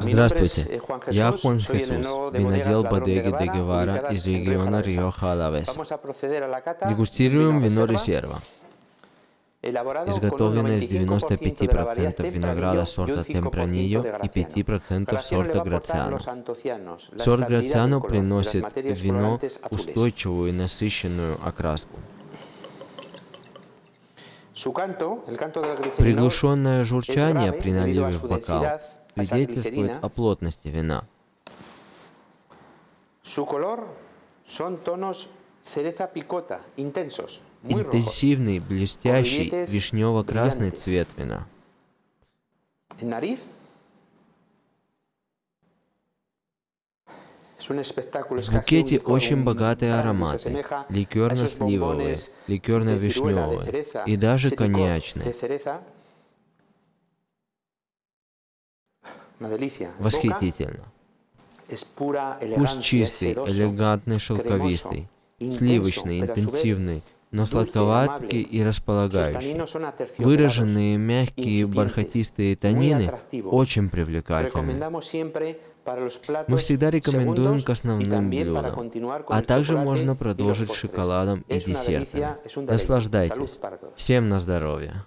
Здравствуйте, я Хуан Хесус, винодел Бодеги де Гевара из региона Рио-Халавес. Дегустируем вино Резерва, изготовленное из 95% винограда сорта Темпранилlo и 5% сорта Грациано. Сорт Грациано приносит в вино устойчивую и насыщенную окраску. Приглушенное журчание при наливе в бокал свидетельствует о плотности вина. Интенсивный, блестящий, вишнево-красный цвет вина. В букете очень богатые ароматы, ликерно-сливовые, ликерно-вишневые и даже коньячные. Восхитительно. Вкус чистый, элегантный, шелковистый, сливочный, интенсивный, но сладковатый и располагающий. Выраженные мягкие бархатистые танины очень привлекательны. Мы всегда рекомендуем к основным блюдам, а также можно продолжить шоколадом и десертом. Наслаждайтесь. Всем на здоровье.